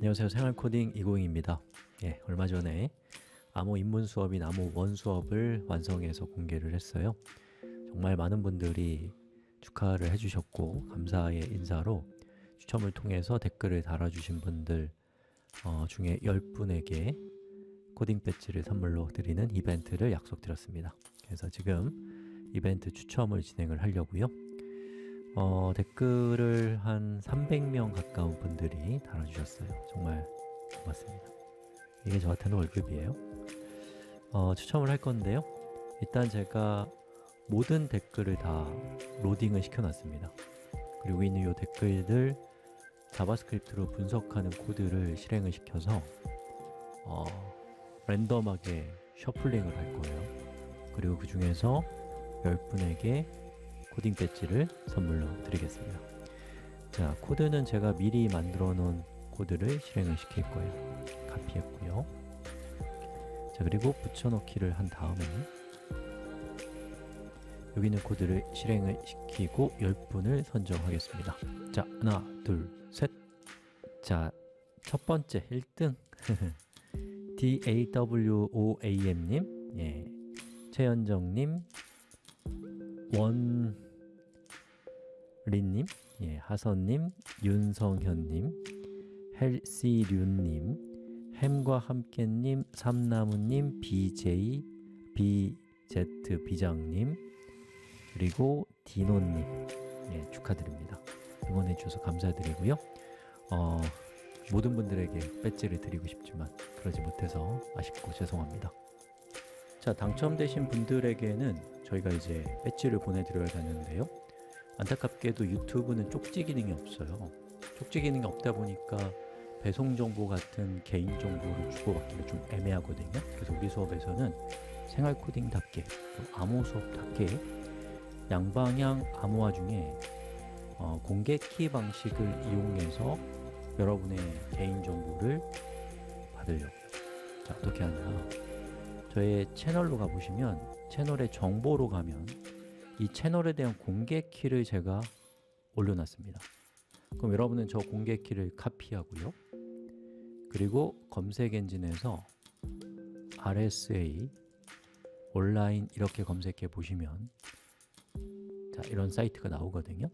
안녕하세요. 생활코딩 이고잉입니다. 예, 얼마 전에 암호 입문 수업인 암호 원 수업을 완성해서 공개를 했어요. 정말 많은 분들이 축하를 해주셨고 감사의 인사로 추첨을 통해서 댓글을 달아주신 분들 어, 중에 10분에게 코딩 배지를 선물로 드리는 이벤트를 약속드렸습니다. 그래서 지금 이벤트 추첨을 진행을 하려고요 어, 댓글을 한 300명 가까운 분들이 달아주셨어요. 정말 고맙습니다. 이게 저한테는 월급이에요. 어, 추첨을 할 건데요. 일단 제가 모든 댓글을 다 로딩을 시켜놨습니다. 그리고 있는 이 댓글들 JavaScript로 분석하는 코드를 실행을 시켜서 어, random하게 shuffling을 할 거예요. 그리고 그 중에서 10분에게 코딩 배지를 선물로 드리겠습니다. 자, 코드는 제가 미리 만들어 놓은 코드를 실행을 시킬 거예요. 카피했고요. 자, 그리고 붙여넣기를 한 다음에 여기 있는 코드를 실행을 시키고 10분을 선정하겠습니다. 자, 하나, 둘, 셋. 자, 첫 번째 1등. DAWOAM님 예, 최현정님 원 린님, 예, 하선님, 윤성현님, 헬시륜님, 햄과 함께님, 삼나무님, BJ, BZ 비장님, 그리고 디노님 예, 축하드립니다. 응원해 주셔서 감사드리고요. 어, 모든 분들에게 배지를 드리고 싶지만 그러지 못해서 아쉽고 죄송합니다. 자, 당첨되신 분들에게는 저희가 이제 배지를 보내드려야 되는데요 안타깝게도 유튜브는 쪽지 기능이 없어요. 쪽지 기능이 없다 보니까 배송 정보 같은 개인 정보를 주고받기가 좀 애매하거든요. 그래서 우리 수업에서는 생활 코딩답게 암호 수업답게 양방향 암호화 중에 어, 공개 키 방식을 이용해서 여러분의 개인 정보를 받으려고요. 자, 어떻게 하냐. 저의 채널로 가보시면 채널의 정보로 가면 이 채널에 대한 공개 키를 제가 올려놨습니다. 그럼 여러분은 저 공개 키를 카피하고요. 그리고 검색 엔진에서 RSA 온라인 이렇게 검색해 보시면 자 이런 사이트가 나오거든요.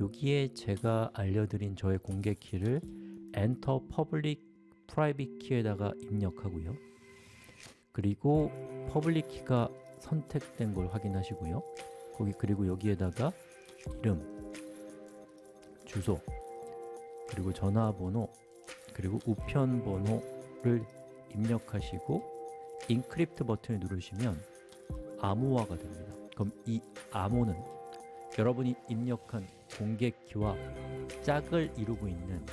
여기에 제가 알려드린 저의 공개 키를 Enter Public Key에다가 입력하고요. 그리고 public key가 선택된 걸 확인하시고요 거기 그리고 여기에다가 이름, 주소, 그리고 전화번호, 그리고 우편 번호를 입력하시고 encrypt 버튼을 누르시면 암호화가 됩니다. 그럼 이 암호는 여러분이 입력한 공개 키와 짝을 이루고 있는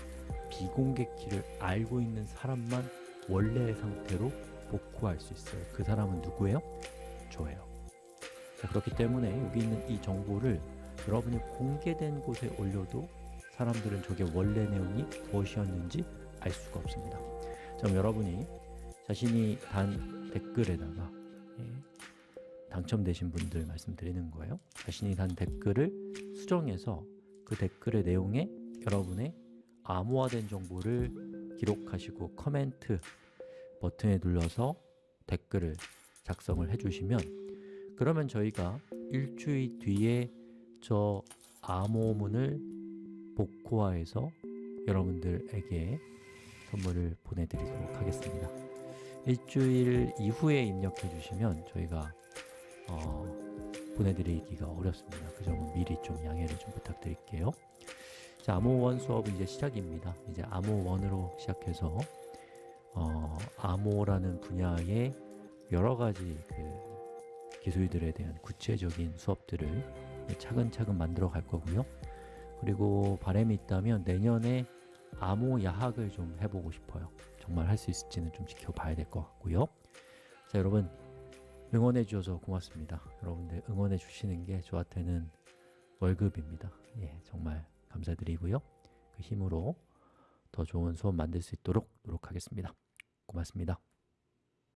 비공개 키를 알고 있는 사람만 원래의 상태로 복구할 수 있어요. 그 사람은 누구예요? 저예요 자, 그렇기 때문에 여기 있는 이 정보를 여러분이 공개된 곳에 올려도 사람들은 저게 원래 내용이 무엇이었는지 알 수가 없습니다. 자, 그럼 여러분이 자신이 단 댓글에다가 예, 당첨되신 분들 말씀드리는 거예요. 자신이 단 댓글을 수정해서 그 댓글의 내용에 여러분의 암호화된 정보를 기록하시고 커멘트 버튼에 눌러서 댓글을 작성을 해주시면 그러면 저희가 일주일 뒤에 저 암호문을 복호화해서 여러분들에게 선물을 보내드리도록 하겠습니다. 일주일 이후에 입력해 주시면 저희가 어, 보내드리기가 어렵습니다. 그 점은 미리 좀 양해를 좀 부탁드릴게요. 자, 암호1 수업은 이제 시작입니다. 이제 암호1으로 시작해서 어, 암호라는 분야의 여러 가지 그 기술들에 대한 구체적인 수업들을 차근차근 만들어 갈 거고요. 그리고 바람이 있다면 내년에 암호 야학을 좀 해보고 싶어요. 정말 할 수 있을지는 좀 지켜봐야 될 것 같고요. 자 여러분 응원해 주셔서 고맙습니다. 여러분들 응원해 주시는 게 저한테는 월급입니다. 예, 정말 감사드리고요. 그 힘으로 더 좋은 수업 만들 수 있도록 노력하겠습니다. 고맙습니다